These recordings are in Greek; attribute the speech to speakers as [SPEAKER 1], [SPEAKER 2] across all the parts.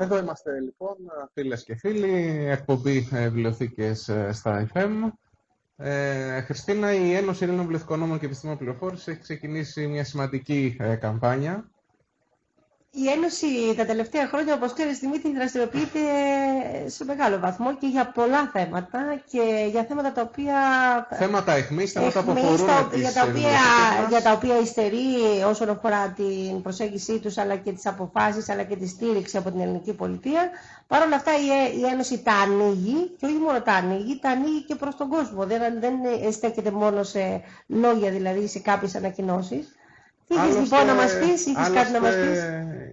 [SPEAKER 1] Εδώ είμαστε λοιπόν, φίλες και φίλοι, εκπομπή ε, βιβλιοθήκες ε, στα FM. Ε, Χριστίνα, η Ένωση Ελλήνων Βιβλιοθηκονόμων και Επιστήμων Πληροφόρησης έχει ξεκινήσει μια σημαντική ε, καμπάνια
[SPEAKER 2] η Ένωση τα τελευταία χρόνια, όπως ξέρεις Δημήτρη, δραστηριοποιείται σε μεγάλο βαθμό και για πολλά θέματα και για θέματα τα οποία...
[SPEAKER 1] Θέματα εχμής, θέματα που αφορούν τα,
[SPEAKER 2] για, τα οποία, για τα οποία υστερεί όσον αφορά την προσέγγιση τους, αλλά και τις αποφάσεις, αλλά και τη στήριξη από την ελληνική πολιτεία. Παρ' όλα αυτά η, η Ένωση τα ανοίγει και όχι μόνο τα ανοίγει, τα ανοίγει και προς τον κόσμο. Δεν, δεν στέκεται μόνο σε λόγια, δηλαδή σε κάποιες ανακοινώσεις. Τι έχεις λοιπόν να μας πεις, είχες κάτι να μας πεις;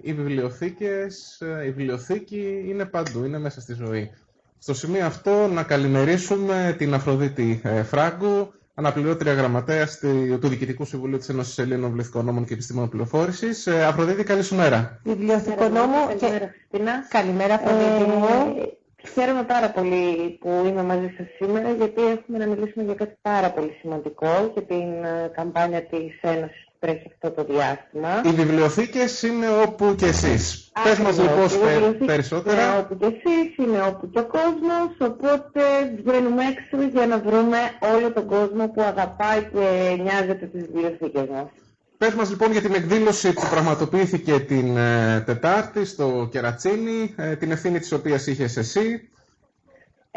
[SPEAKER 1] Οι βιβλιοθήκες, η βιβλιοθήκη είναι παντού, είναι μέσα στη ζωή. Στο σημείο αυτό να καλημερίσουμε την Αφροδίτη ε, Φράγκου, αναπληρώτρια γραμματέας του Διοικητικού Συμβουλίου της Ένωσης Ελλήνων Βιβλιοθηκονόμων και Επιστήμων Πληροφόρησης. Ε, Αφροδίτη, καλή σου μέρα.
[SPEAKER 2] Βιβλιοθηκονόμο και... Καλημέρα, Αφροδίτη
[SPEAKER 3] μου. Ε, χαίρομαι πάρα πολύ που είμαι μαζί σας σήμερα γιατί έχουμε να μιλήσουμε για κάτι πάρα πολύ σημαντικό και την καμπάνια της Ένωσης τρέχει αυτό το διάστημα.
[SPEAKER 1] Οι βιβλιοθήκες είναι όπου και εσείς. Πες μας λοιπόν περισσότερα.
[SPEAKER 3] Είναι όπου και εσείς, είναι όπου και ο κόσμος, οπότε βγαίνουμε έξω για να βρούμε όλο τον κόσμο που αγαπάει και νοιάζεται τις βιβλιοθήκες μας.
[SPEAKER 1] Πες μας λοιπόν για την εκδήλωση που πραγματοποιήθηκε την ε, Τετάρτη στο Κερατσίνι, ε, την ευθύνη της οποίας είχες εσύ.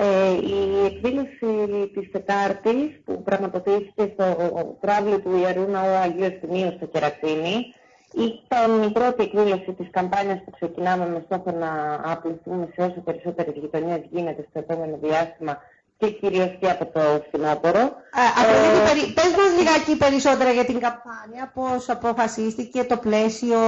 [SPEAKER 3] Ε, η εκδήλωση της Τετάρτης που πραγματοποιήθηκε στο τράβλο του Ιερού Ναού Αγίου Ευθυμίου στο Κερατσίνη ήταν η πρώτη εκδήλωση της καμπάνιας που ξεκινάμε με στόχο να απληθούμε σε όσο περισσότερες γειτονιές γίνεται στο επόμενο διάστημα και κυρίως και από το φθινόπωρο.
[SPEAKER 2] Ε, πες μας λιγάκι περισσότερα για την καμπάνια, πώς αποφασίστηκε το πλαίσιο.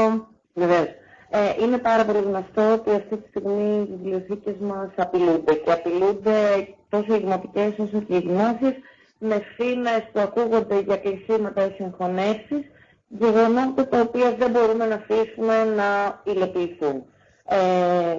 [SPEAKER 3] Βεβαίως. Ε, είναι πάρα πολύ γνωστό ότι αυτή τη στιγμή οι βιβλιοθήκες μας απειλούνται και απειλούνται τόσο οι δημοτικές όσο και οι δημόσιες με φήμες που ακούγονται για κλεισίματα ή συγχωνεύσεις, γεγονότα τα οποία δεν μπορούμε να αφήσουμε να υλοποιηθούν. Ε,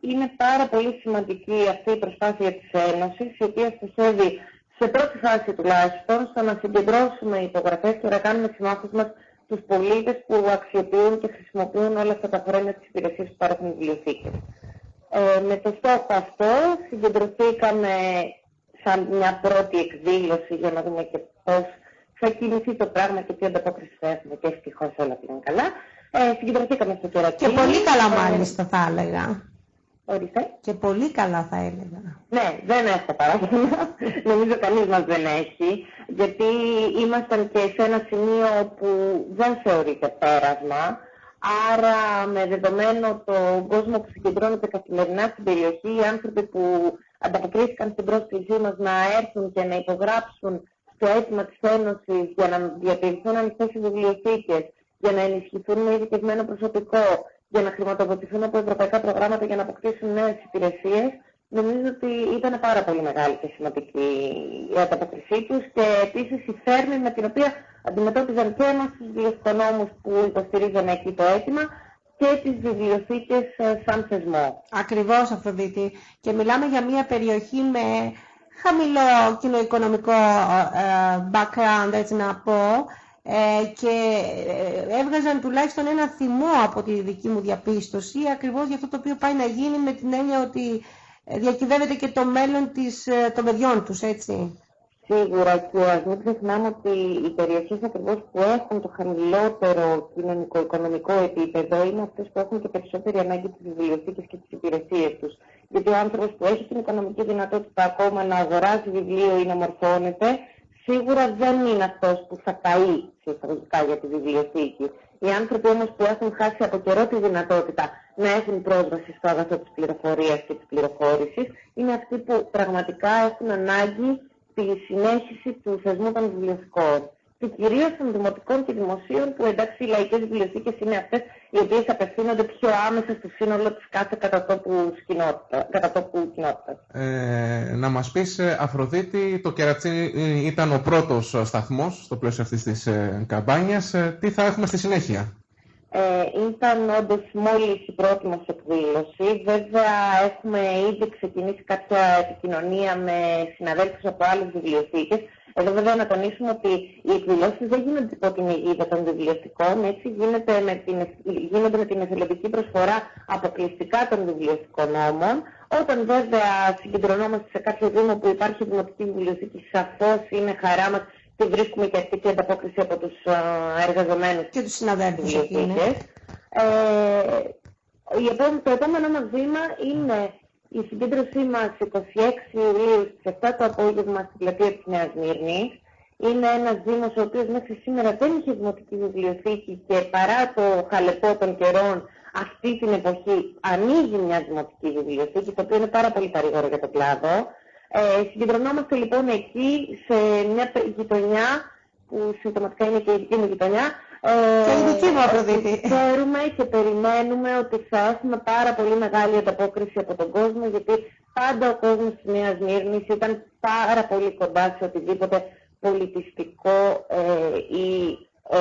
[SPEAKER 3] είναι πάρα πολύ σημαντική αυτή η προσπάθεια της Ένωσης, η οποία στοχεύει σε πρώτη φάση τουλάχιστον στο να συγκεντρώσουμε υπογραφές και να κάνουμε συμμάχους μας τους πολίτες που αξιοποιούν και χρησιμοποιούν όλα αυτά τα χρόνια τις υπηρεσίες που παρέχουν οι βιβλιοθήκες. Ε, με το στόχο αυτό συγκεντρωθήκαμε σαν μια πρώτη εκδήλωση για να δούμε και πώς θα κινηθεί το πράγμα και τι ανταπόκριση θα έχουμε και ευτυχώς όλα πήγαν καλά. Ε, συγκεντρωθήκαμε στο κερατίνι.
[SPEAKER 2] Και πολύ καλά μάλιστα θα έλεγα.
[SPEAKER 3] Ορίστε.
[SPEAKER 2] Και πολύ καλά θα έλεγα.
[SPEAKER 3] Ναι, δεν έχω παράδειγμα. Νομίζω κανείς μας δεν έχει. Γιατί ήμασταν και σε ένα σημείο που δεν θεωρείται πέρασμα. Άρα με δεδομένο τον κόσμο που συγκεντρώνεται καθημερινά στην περιοχή, οι άνθρωποι που ανταποκρίθηκαν στην πρόσκλησή μας να έρθουν και να υπογράψουν στο αίτημα της Ένωσης για να διατηρηθούν ανοιχτές οι βιβλιοθήκες, για να ενισχυθούν με ειδικευμένο προσωπικό, για να χρηματοδοτηθούν από ευρωπαϊκά προγράμματα για να αποκτήσουν νέες υπηρεσίες, νομίζω ότι ήταν πάρα πολύ μεγάλη και σημαντική η ανταποκρισή τους και επίσης η θέρμη με την οποία αντιμετώπιζαν και εμάς τους βιβλιοθηκονόμους που υποστηρίζανε εκεί το αίτημα και τις βιβλιοθήκες ε, σαν θεσμό.
[SPEAKER 2] Ακριβώς Αφροδίτη. Και μιλάμε για μια περιοχή με χαμηλό κοινοοικονομικό ε, background, έτσι να πω, ε, και ε, έβγαζαν τουλάχιστον ένα θυμό από τη δική μου διαπίστωση ακριβώς για αυτό το οποίο πάει να γίνει με την έννοια ότι ε, διακυβεύεται και το μέλλον της, των παιδιών τους, έτσι.
[SPEAKER 3] Σίγουρα και ας μην ξεχνάμε ότι οι περιοχές ακριβώς που έχουν το χαμηλότερο κοινωνικό-οικονομικό επίπεδο είναι αυτές που έχουν και περισσότερη ανάγκη τις βιβλιοθήκες και τις υπηρεσίες τους. Γιατί ο άνθρωπος που έχει την οικονομική δυνατότητα ακόμα να αγοράζει βιβλίο ή να μορφώνεται, σίγουρα δεν είναι αυτός που θα καεί σε για τη βιβλιοθήκη. Οι άνθρωποι όμως που έχουν χάσει από καιρό τη δυνατότητα να έχουν πρόσβαση στο αγαθό της πληροφορίας και της πληροφόρησης είναι αυτοί που πραγματικά έχουν ανάγκη τη συνέχιση του θεσμού των βιβλιοθηκών και κυρίως των δημοτικών και δημοσίων που εντάξει οι λαϊκές βιβλιοθήκες είναι αυτές οι οποίες απευθύνονται πιο άμεσα στο σύνολο της κάθε κατατόπου κοινότητας.
[SPEAKER 1] Ε, να μας πεις, ε, Αφροδίτη, το Κερατσίνι ε, ήταν ο πρώτος σταθμός στο πλαίσιο αυτής της ε, καμπάνιας. τι θα έχουμε στη συνέχεια;
[SPEAKER 3] Ε, ήταν όντως μόλις η πρώτη μας εκδήλωση. Βέβαια, έχουμε ήδη ξεκινήσει κάποια επικοινωνία με συναδέλφους από άλλες βιβλιοθήκες. Εδώ βέβαια να τονίσουμε ότι οι εκδηλώσεις δεν γίνονται υπό την αιγίδα των βιβλιοθηκών, έτσι γίνεται με την, γίνονται με την εθελοντική προσφορά αποκλειστικά των βιβλιοθηκών νόμων. Όταν βέβαια συγκεντρωνόμαστε σε κάποιο δήμο που υπάρχει δημοτική βιβλιοθήκη, σαφώς είναι χαρά μας και βρίσκουμε και αυτή την ανταπόκριση από τους εργαζομένους
[SPEAKER 2] και τους συναδέλφους εκεί,
[SPEAKER 3] ε, το επόμενο μας βήμα είναι η συγκέντρωσή μας 26 Ιουλίου στις 7 το απόγευμα στην πλατεία της Νέας Μύρνης. Είναι ένας δήμος ο οποίος μέχρι σήμερα δεν είχε δημοτική βιβλιοθήκη και παρά το χαλεπό των καιρών αυτή την εποχή ανοίγει μια δημοτική βιβλιοθήκη, το οποίο είναι πάρα πολύ παρήγορο για το κλάδο. Ε, συγκεντρωνόμαστε λοιπόν εκεί σε μια γειτονιά που συμπτωματικά είναι και η δική μου γειτονιά,
[SPEAKER 2] και η δική μου Αφροδίτη.
[SPEAKER 3] Ξέρουμε και περιμένουμε ότι θα έχουμε πάρα πολύ μεγάλη ανταπόκριση από τον κόσμο, γιατί πάντα ο κόσμος της Νέας Μύρνης ήταν πάρα πολύ κοντά σε οτιδήποτε πολιτιστικό ε, ή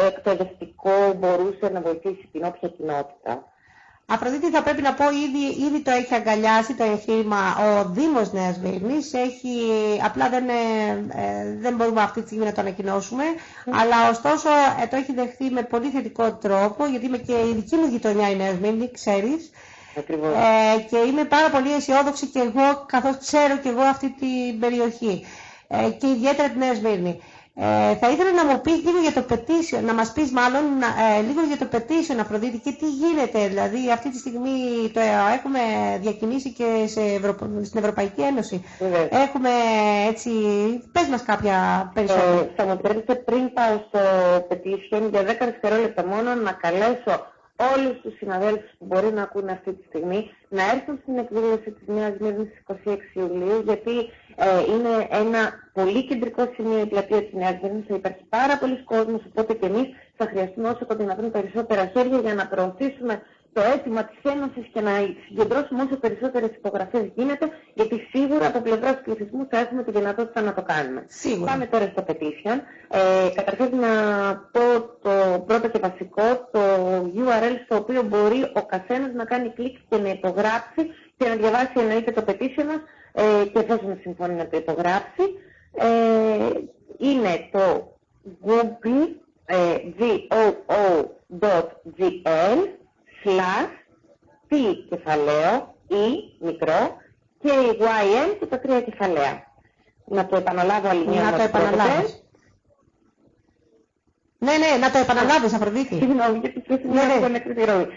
[SPEAKER 3] εκπαιδευτικό μπορούσε να βοηθήσει την όποια κοινότητα.
[SPEAKER 2] Αφροδίτη θα πρέπει να πω ήδη, ήδη το έχει αγκαλιάσει το εγχείρημα ο Δήμος Νέας Βήρνης. Έχει, απλά δεν, ε, δεν μπορούμε αυτή τη στιγμή να το ανακοινώσουμε. Αλλά ωστόσο ε, το έχει δεχθεί με πολύ θετικό τρόπο, γιατί είμαι και η δική μου γειτονιά η Νέας Σμύρνη, ξέρεις.
[SPEAKER 3] Ε,
[SPEAKER 2] και είμαι πάρα πολύ αισιόδοξη και εγώ, καθώς ξέρω και εγώ αυτή την περιοχή. Ε, και ιδιαίτερα την Νέας Σμύρνη. Ε, θα ήθελα να μου πεις λίγο για το petition, να μας πεις μάλλον ε, λίγο για το petition Αφροδίτη και τι γίνεται. Δηλαδή αυτή τη στιγμή το έχουμε διακινήσει και σε στην Ευρωπαϊκή Ένωση. Έχουμε έτσι, πες μας κάποια περισσότερα.
[SPEAKER 3] Ε, θα μου επιτρέπετε πριν πάω στο petition για 10 δευτερόλεπτα μόνο να καλέσω όλους τους συναδέλφους που μπορεί να ακούνε αυτή τη στιγμή να έρθουν στην εκδήλωση της Νέας Μύρνης στις 26 Ιουλίου γιατί ε, είναι ένα πολύ κεντρικό σημείο η πλατεία της Νέας Μύρνης, θα υπάρχει πάρα πολλοί κόσμος, οπότε και εμείς θα χρειαστούμε όσο το δυνατόν περισσότερα χέρια για να προωθήσουμε το αίτημα της Ένωσης και να συγκεντρώσουμε όσο περισσότερες υπογραφές γίνεται, γιατί σίγουρα από πλευράς του πληθυσμού θα έχουμε τη δυνατότητα να το κάνουμε.
[SPEAKER 2] Σίγουρα.
[SPEAKER 3] Πάμε τώρα στο petition. Ε, καταρχάς να πω το πρώτο και βασικό, το URL στο οποίο μπορεί ο καθένας να κάνει κλικ και να υπογράψει και να διαβάσει εννοείται το petition μας ε, και εφόσον συμφωνεί να το υπογράψει. Ε, είναι το google, ε, slash P κεφαλαίο E μικρό και η YN και τα τρία κεφαλαία. Να το επαναλάβω άλλη μια
[SPEAKER 2] Να το επαναλάβεις. Ναι, ναι, να το επαναλάβεις Αφροδίτη.
[SPEAKER 3] Συγγνώμη, γιατί και στην ναι, ναι.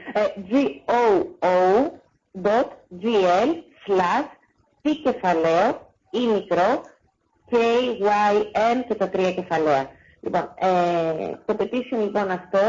[SPEAKER 3] G-O-O.gl slash P κεφαλαίο E μικρό K, Y, N και τα τρία κεφαλαία. Λοιπόν, ε, το petition λοιπόν αυτό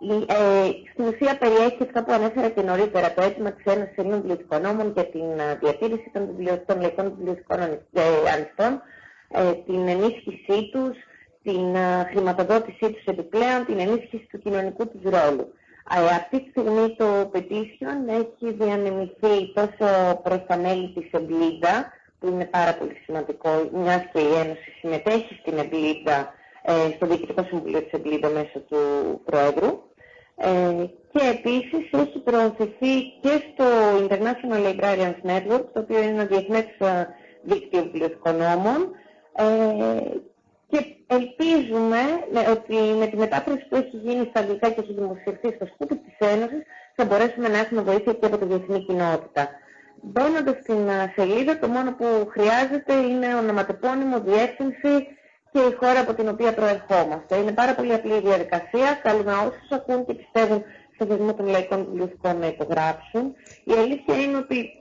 [SPEAKER 3] ε, στην ουσία περιέχει αυτά που ανέφερα και νωρίτερα, το αίτημα της Ένωσης Ελλήνων Βιβλιοθηκονόμων για την ε, διατήρηση των, βιβλιο, των λαϊκών βιβλιοθηκών ε, ανοιχτών, ε, την ενίσχυσή τους, την ε, χρηματοδότησή τους επιπλέον, την ενίσχυση του κοινωνικού τους ρόλου. Ε, αυτή τη στιγμή το petition έχει διανεμηθεί τόσο προς τα μέλη της Εμπλίδα, που είναι πάρα πολύ σημαντικό, μιας και η Ένωση συμμετέχει στην Εμπλίδα, στο Διοικητικό Συμβουλίο της Εμπλίδα μέσω του Πρόεδρου, ε, και επίσης έχει προωθηθεί και στο International Librarians Network, το οποίο είναι ένα διεθνές ε, δίκτυο βιβλιοθηκονόμων ε, και ελπίζουμε ότι με τη μετάφραση που έχει γίνει στα αγγλικά και έχει δημοσιευθεί στο σκούπι της Ένωσης θα μπορέσουμε να έχουμε βοήθεια και από τη διεθνή κοινότητα. Μπαίνοντας στην σελίδα, το μόνο που χρειάζεται είναι ονοματεπώνυμο, διεύθυνση, και η χώρα από την οποία προερχόμαστε. Είναι πάρα πολύ απλή η διαδικασία. Καλούμε όσους ακούν και πιστεύουν στο θεσμό των λαϊκών βιβλιοθηκών να υπογράψουν. Η αλήθεια είναι ότι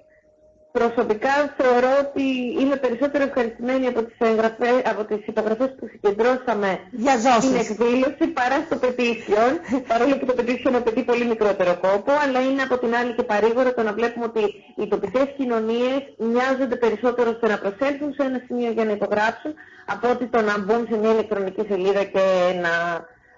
[SPEAKER 3] προσωπικά θεωρώ ότι είμαι περισσότερο ευχαριστημένη από τις, εγγραφές, από τις υπογραφές που συγκεντρώσαμε στην εκδήλωση παρά στο petition, παρόλο που το petition απαιτεί πολύ μικρότερο κόπο, αλλά είναι από την άλλη και παρήγορο το να βλέπουμε ότι οι τοπικές κοινωνίες μοιάζονται περισσότερο στο να προσέλθουν σε ένα σημείο για να υπογράψουν, από ότι το να μπουν σε μια ηλεκτρονική σελίδα και να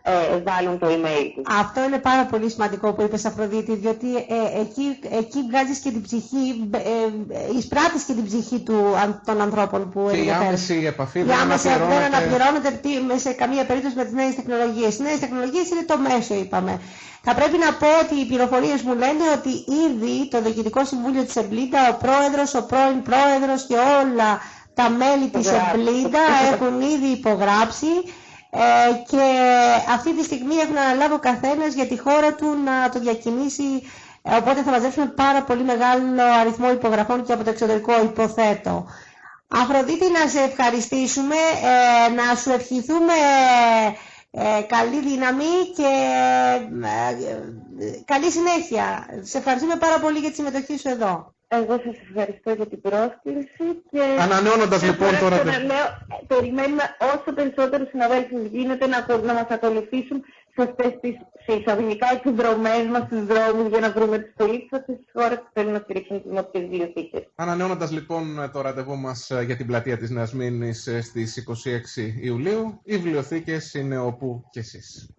[SPEAKER 3] ε, βάλουν το email τους.
[SPEAKER 2] Αυτό είναι πάρα πολύ σημαντικό που είπες Αφροδίτη, διότι ε, εκεί, εκεί βγάζεις και την ψυχή, ε, ε εισπράττεις και την ψυχή του, των ανθρώπων που
[SPEAKER 1] ενδιαφέρουν. Και η άμεση επαφή
[SPEAKER 2] δεν αναπληρώνεται. δεν αναπληρώνεται σε καμία περίπτωση με τις νέες τεχνολογίες. Οι νέες τεχνολογίες είναι το μέσο, είπαμε. Θα πρέπει να πω ότι οι πληροφορίες μου λένε ότι ήδη το Διοικητικό Συμβούλιο της EBLIDA, ο πρόεδρος, ο πρώην πρόεδρος και όλα τα μέλη της EBLIDA έχουν ήδη υπογράψει ε, και αυτή τη στιγμή έχουν αναλάβει ο καθένας για τη χώρα του να το διακινήσει ε, οπότε θα μαζέψουμε πάρα πολύ μεγάλο αριθμό υπογραφών και από το εξωτερικό υποθέτω. Αφροδίτη να σε ευχαριστήσουμε, ε, να σου ευχηθούμε ε, καλή δύναμη και καλή συνέχεια. Σε ευχαριστούμε πάρα πολύ για τη συμμετοχή σου εδώ.
[SPEAKER 3] Εγώ σας ευχαριστώ για την πρόσκληση και...
[SPEAKER 1] Ανανεώνοντας λοιπόν τώρα...
[SPEAKER 3] Να λέω, περιμένουμε όσο περισσότερους συναδέλφους γίνεται να, να μας ακολουθήσουν σε αυτές τις εισαγωγικά εκδρομές μας στους δρόμους για να βρούμε τους πολίτες αυτές τις χώρες που θέλουν να στηρίξουν τις δημοτικές βιβλιοθήκες.
[SPEAKER 1] Ανανεώνοντας λοιπόν το ραντεβού μας ε, για την πλατεία της Νέας Μήνης ε, στις 26 Ιουλίου, οι βιβλιοθήκες είναι όπου και εσείς.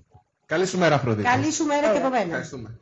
[SPEAKER 1] Καλή σου μέρα, Αφροδίτη.
[SPEAKER 2] Καλή σου μέρα και από μένα.
[SPEAKER 1] Ευχαριστούμε.